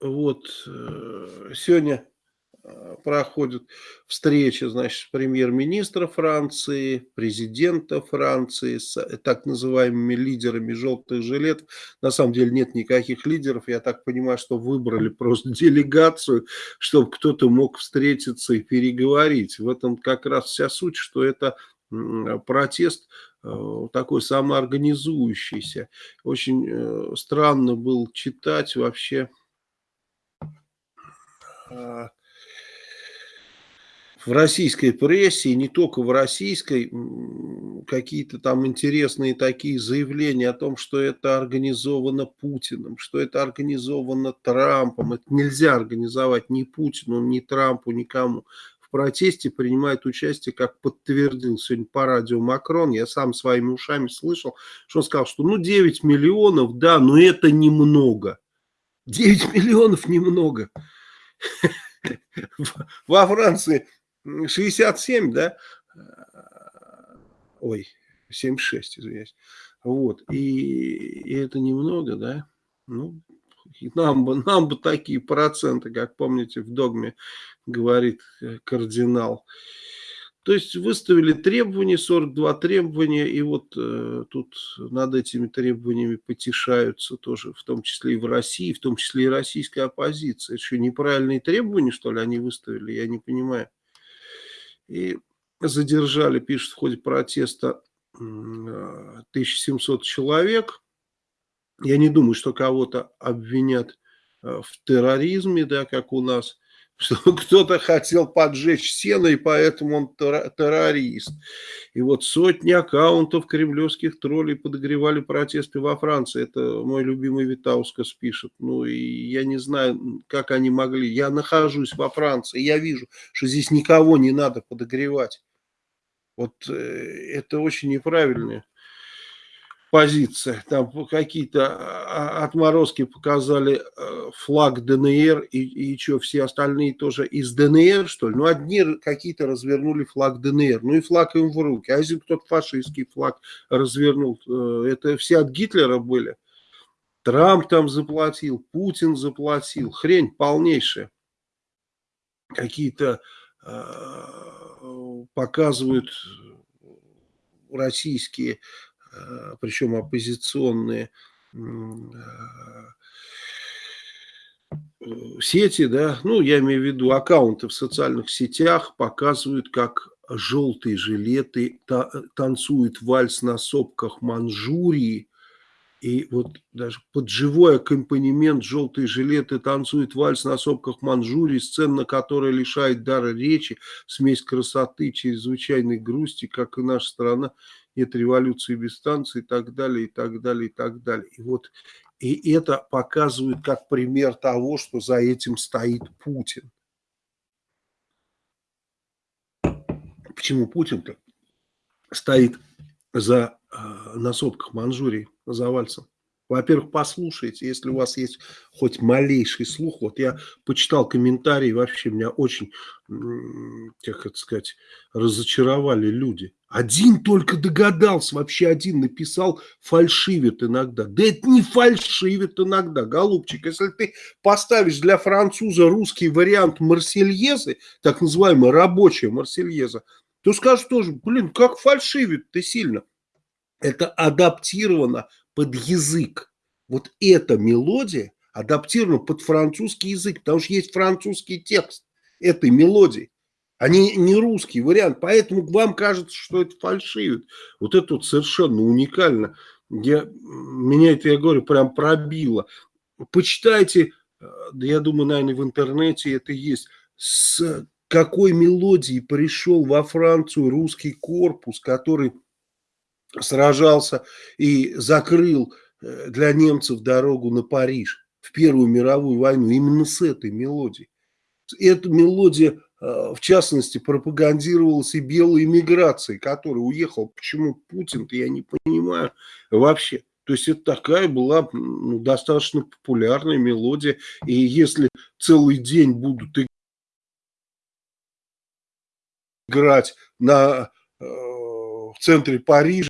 вот э, сегодня э, проходит встреча, значит, премьер-министра Франции, президента Франции с э, так называемыми лидерами желтых жилетов. На самом деле нет никаких лидеров. Я так понимаю, что выбрали просто делегацию, чтобы кто-то мог встретиться и переговорить. В этом как раз вся суть, что это протест такой самоорганизующийся. Очень странно было читать вообще в российской прессе, и не только в российской, какие-то там интересные такие заявления о том, что это организовано Путиным, что это организовано Трампом. Это нельзя организовать ни Путину, ни Трампу, никому. В протесте принимает участие, как подтвердил сегодня по радио Макрон, я сам своими ушами слышал, что он сказал, что ну 9 миллионов, да, но это немного. 9 миллионов немного. Во Франции 67, да? Ой, 76, извиняюсь. Вот, и, и это немного, да? Ну, нам бы, нам бы такие проценты, как помните, в догме говорит э, кардинал. То есть выставили требования, 42 требования, и вот э, тут над этими требованиями потешаются тоже, в том числе и в России, в том числе и российская оппозиция. Это что, неправильные требования, что ли, они выставили? Я не понимаю. И задержали, пишут, в ходе протеста 1700 человек. Я не думаю, что кого-то обвинят э, в терроризме, да, как у нас что кто-то хотел поджечь сено, и поэтому он террорист. И вот сотни аккаунтов кремлевских троллей подогревали протесты во Франции. Это мой любимый Витаускас пишет. Ну, и я не знаю, как они могли. Я нахожусь во Франции, я вижу, что здесь никого не надо подогревать. Вот э, это очень неправильно позиция. Там какие-то а, отморозки показали э, флаг ДНР и, и что, все остальные тоже из ДНР, что ли? Ну, одни какие-то развернули флаг ДНР, ну и флаг им в руки. А если кто-то фашистский флаг развернул, э, это все от Гитлера были. Трамп там заплатил, Путин заплатил, хрень полнейшая. Какие-то э, показывают российские Э, причем оппозиционные э, сети, да, ну, я имею в виду аккаунты в социальных сетях, показывают, как желтые жилеты танцуют вальс на сопках Манчжурии, и вот даже под живой аккомпанемент желтые жилеты танцуют вальс на сопках Манчжурии, сцена, которая лишает дара речи, смесь красоты, чрезвычайной грусти, как и наша страна нет революции без станции и так далее, и так далее, и так далее. И вот и это показывает как пример того, что за этим стоит Путин. Почему Путин-то стоит за, э, на сопках Манчжурии за вальсом? Во-первых, послушайте, если у вас есть хоть малейший слух. Вот я почитал комментарии, вообще меня очень, как это сказать, разочаровали люди. Один только догадался, вообще один написал, фальшивит иногда. Да это не фальшивит иногда, голубчик. Если ты поставишь для француза русский вариант Марсельезы, так называемая рабочая Марсельеза, то скажешь тоже, блин, как фальшивит ты сильно. Это адаптировано под язык. Вот эта мелодия адаптирована под французский язык, потому что есть французский текст этой мелодии, а не, русский вариант. Поэтому вам кажется, что это фальшивит. Вот это вот совершенно уникально. Я, меня это, я говорю, прям пробило. Почитайте, э, да я думаю, наверное, в интернете это есть, с какой мелодией пришел во Францию русский корпус, который сражался и закрыл э, для немцев дорогу на Париж в Первую мировую войну именно с этой мелодией. Эта мелодия, в частности, пропагандировалась и белой эмиграцией, которая уехала. Почему Путин-то, я не понимаю вообще. То есть это такая была ну, достаточно популярная мелодия. И если целый день будут играть на, э, в центре Парижа,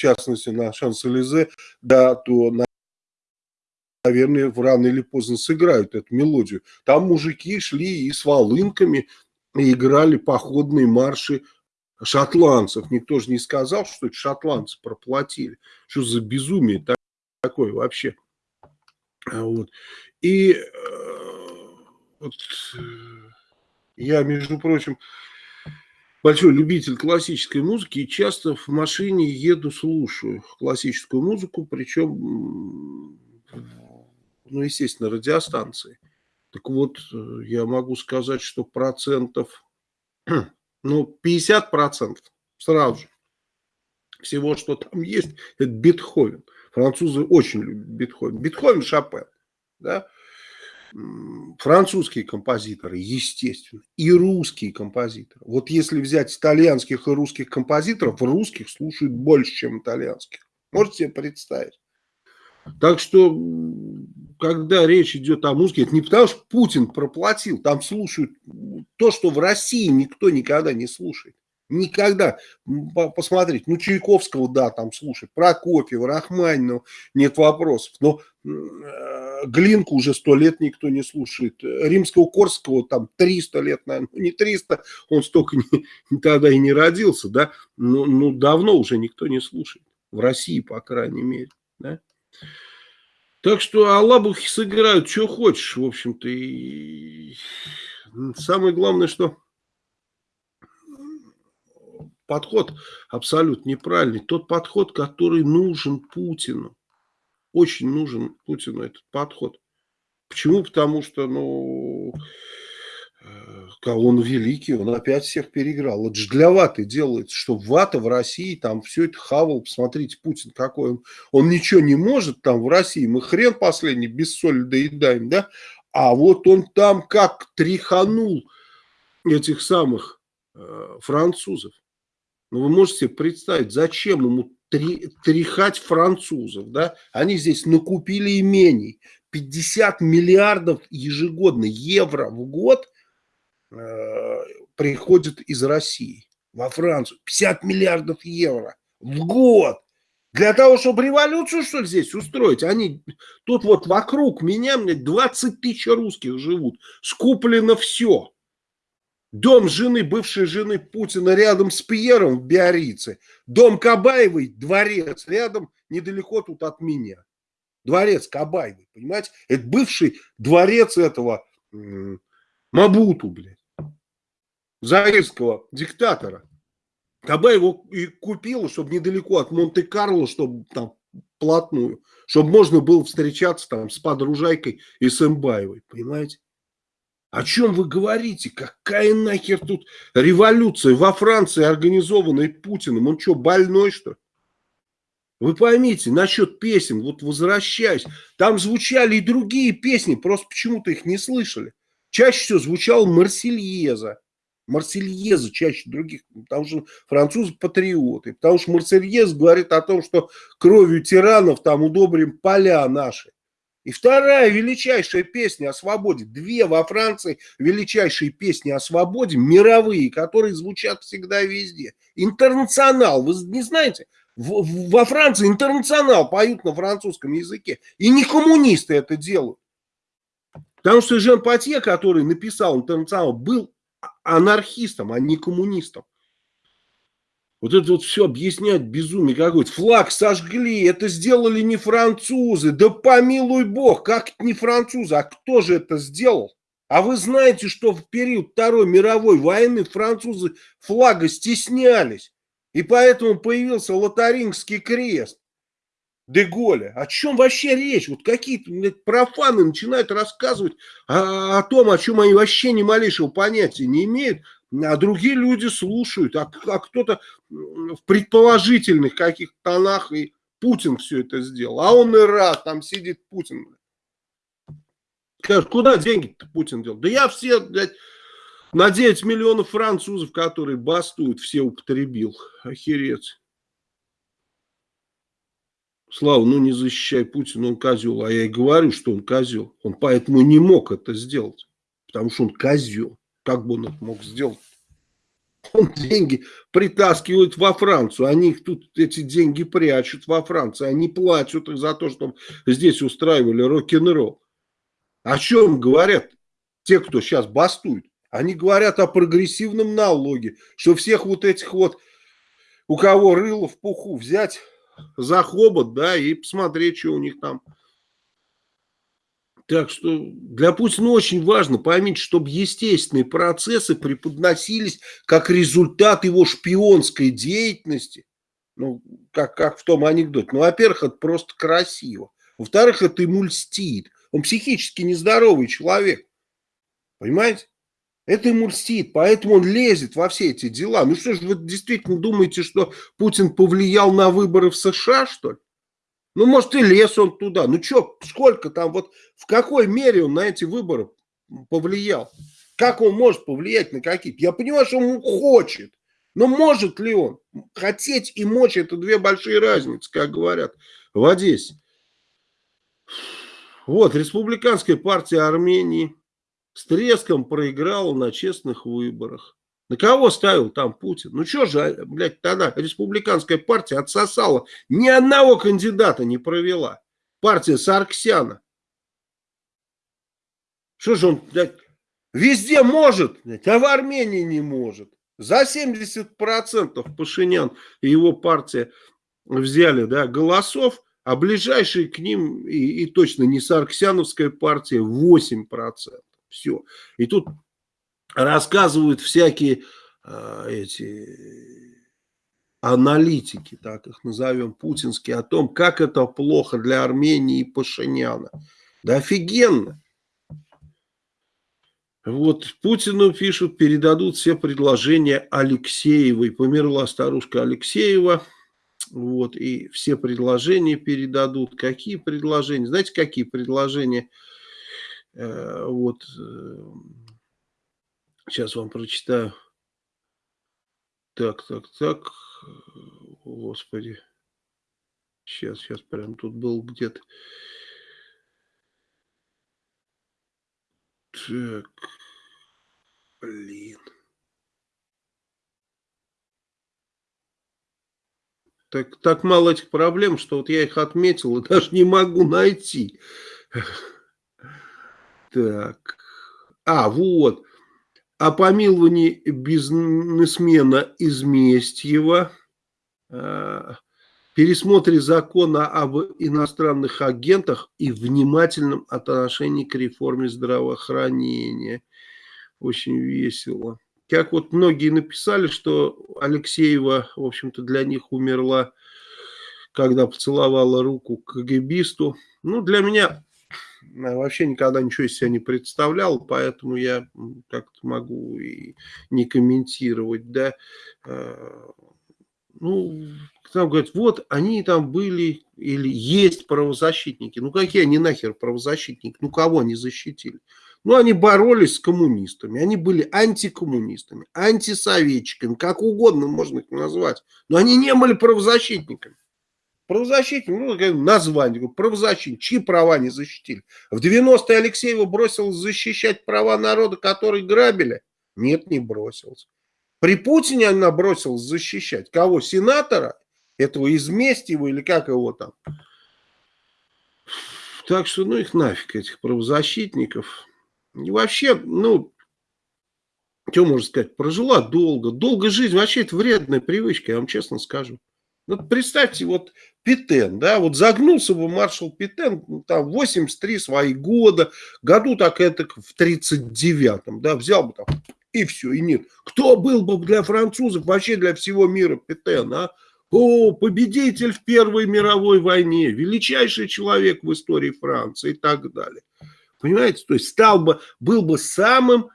частности на Шанс-Элизе, да, то, наверное, рано или поздно сыграют эту мелодию. Там мужики шли и с волынками, и играли походные марши шотландцев. Никто же не сказал, что это шотландцы проплатили. Что за безумие такое вообще? Вот. И э, вот, э, я, между прочим, большой любитель классической музыки и часто в машине еду, слушаю классическую музыку, причем, ну, естественно, радиостанции. Так вот, э, я могу сказать, что процентов, ну, 50 процентов сразу же всего, что там есть, это Бетховен. Французы очень любят Бетховен. Бетховен, Шопен, да, французские композиторы, естественно, и русские композиторы. Вот если взять итальянских и русских композиторов, русских слушают больше, чем итальянских. Можете себе представить? Так что, когда речь идет о музыке, это не потому, что Путин проплатил, там слушают то, что в России никто никогда не слушает. Никогда. Посмотрите, ну Чайковского, да, там слушать, Прокофьева, Рахманинова, нет вопросов. Но э, Глинку уже сто лет никто не слушает. Римского Корского там 300 лет, наверное, ну не 300, он столько не, тогда и не родился, да, но ну, давно уже никто не слушает. В России, по крайней мере, да. Так что Аллабухи сыграют, что хочешь, в общем-то. И самое главное, что подход абсолютно неправильный. Тот подход, который нужен Путину. Очень нужен Путину этот подход. Почему? Потому что, ну, э, он великий, он опять всех переиграл. Это же для ваты делается, что вата в России там все это хавал. Посмотрите, Путин какой он. Он ничего не может там в России. Мы хрен последний без соли доедаем, да? А вот он там как тряханул этих самых э, французов. Ну, вы можете себе представить, зачем ему тряхать французов, да? Они здесь накупили имений. 50 миллиардов ежегодно евро в год э, приходит из России во Францию. 50 миллиардов евро в год. Для того, чтобы революцию, что ли, здесь устроить? Они тут вот вокруг меня, мне 20 тысяч русских живут. Скуплено все. Дом жены, бывшей жены Путина рядом с Пьером в Биорице. Дом Кабаевой, дворец рядом, недалеко тут от меня. Дворец Кабаевой, понимаете? Это бывший дворец этого Мабуту, блядь. Заирского диктатора. Кабаев его и купил, чтобы недалеко от Монте-Карло, чтобы там плотную, чтобы можно было встречаться там с подружайкой и с Эмбаевой, понимаете? О чем вы говорите? Какая нахер тут революция во Франции, организованная Путиным? Он что, больной, что ли? Вы поймите, насчет песен, вот возвращаюсь, там звучали и другие песни, просто почему-то их не слышали. Чаще всего звучала Марсельеза. Марсельеза чаще других, потому что французы патриоты, потому что Марсельез говорит о том, что кровью тиранов там удобрим поля наши. И вторая величайшая песня о свободе, две во Франции величайшие песни о свободе, мировые, которые звучат всегда везде. Интернационал, вы не знаете, в, во Франции интернационал поют на французском языке, и не коммунисты это делают. Потому что Жан Патье, который написал интернационал, был анархистом, а не коммунистом. Вот это вот все объяснять безумие какое-то. Флаг сожгли, это сделали не французы. Да помилуй бог, как не французы, а кто же это сделал? А вы знаете, что в период Второй мировой войны французы флага стеснялись. И поэтому появился Лотарингский крест. Деголя. О чем вообще речь? Вот какие-то профаны начинают рассказывать о, о том, о чем они вообще ни малейшего понятия не имеют а другие люди слушают, а, а кто-то в предположительных каких-то тонах и Путин все это сделал, а он и рад, там сидит Путин. Скажет, куда деньги-то Путин делал? Да я все, блядь, на 9 миллионов французов, которые бастуют, все употребил. Охереть. Слава, ну не защищай Путина, он козел. А я и говорю, что он козел. Он поэтому не мог это сделать. Потому что он козел. Как бы он это мог сделать? Он деньги притаскивает во Францию, они их тут эти деньги прячут во Франции, они платят их за то, что здесь устраивали рок-н-ролл. О чем говорят те, кто сейчас бастует? Они говорят о прогрессивном налоге, что всех вот этих вот, у кого рыло в пуху, взять за хобот, да, и посмотреть, что у них там так что для Путина очень важно, поймите, чтобы естественные процессы преподносились как результат его шпионской деятельности. Ну, как, как в том анекдоте. Ну, во-первых, это просто красиво. Во-вторых, это ему льстит. Он психически нездоровый человек. Понимаете? Это ему льстит, поэтому он лезет во все эти дела. Ну что ж, вы действительно думаете, что Путин повлиял на выборы в США, что ли? Ну, может, и лез он туда. Ну, что, сколько там, вот в какой мере он на эти выборы повлиял? Как он может повлиять на какие-то? Я понимаю, что он хочет. Но может ли он? Хотеть и мочь – это две большие разницы, как говорят в Одессе. Вот, республиканская партия Армении с треском проиграла на честных выборах. На кого ставил там Путин? Ну что же, блядь, тогда республиканская партия отсосала. Ни одного кандидата не провела. Партия Сарксяна. Что же он, блядь, везде может, блядь, а в Армении не может. За 70% Пашинян и его партия взяли да, голосов, а ближайшие к ним, и, и точно не Сарксяновская партия, 8%. Все. И тут рассказывают всякие э, эти аналитики, так их назовем, путинские, о том, как это плохо для Армении и Пашиняна. Да офигенно. Вот Путину пишут, передадут все предложения Алексеевой. Померла старушка Алексеева. Вот, и все предложения передадут. Какие предложения? Знаете, какие предложения? Э, вот, э, Сейчас вам прочитаю. Так, так, так. Господи. Сейчас, сейчас, прям тут был где-то. Так. Блин. Так, так мало этих проблем, что вот я их отметил и даже не могу найти. Так. А, вот о помиловании бизнесмена Изместьева, э, пересмотре закона об иностранных агентах и внимательном отношении к реформе здравоохранения. Очень весело. Как вот многие написали, что Алексеева, в общем-то, для них умерла, когда поцеловала руку КГБисту. Ну, для меня вообще никогда ничего из себя не представлял, поэтому я как-то могу и не комментировать, да. Э, ну, там говорят, вот они там были или есть правозащитники. Ну, какие они нахер правозащитники? Ну, кого они защитили? Ну, они боролись с коммунистами, они были антикоммунистами, антисоветчиками, как угодно можно их назвать. Но они не были правозащитниками. Правозащитник, ну, название, правозащитник, чьи права не защитили? В 90-е Алексеева бросил защищать права народа, который грабили? Нет, не бросился. При Путине она бросилась защищать. Кого? Сенатора? Этого Изместьева или как его там? Так что, ну их нафиг, этих правозащитников. И вообще, ну, что можно сказать, прожила долго. Долго жизнь, вообще это вредная привычка, я вам честно скажу. Ну, представьте, вот Питен, да, вот загнулся бы маршал Питен, ну, там, 83 свои года, году так это в 39-м, да, взял бы там, и все, и нет. Кто был бы для французов, вообще для всего мира Питен, а? О, победитель в Первой мировой войне, величайший человек в истории Франции и так далее. Понимаете, то есть стал бы, был бы самым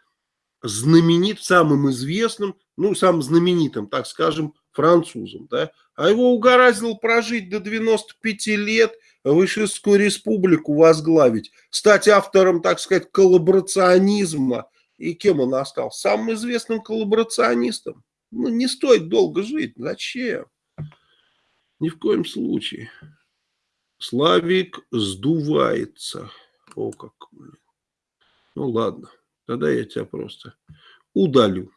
знаменит, самым известным, ну, самым знаменитым, так скажем, французом, да, а его угораздило прожить до 95 лет, Вышескую республику возглавить, стать автором, так сказать, коллаборационизма. И кем он остался? Самым известным коллаборационистом. Ну, не стоит долго жить. Зачем? Ни в коем случае. Славик сдувается. О, как. Ну, ладно. Тогда я тебя просто удалю.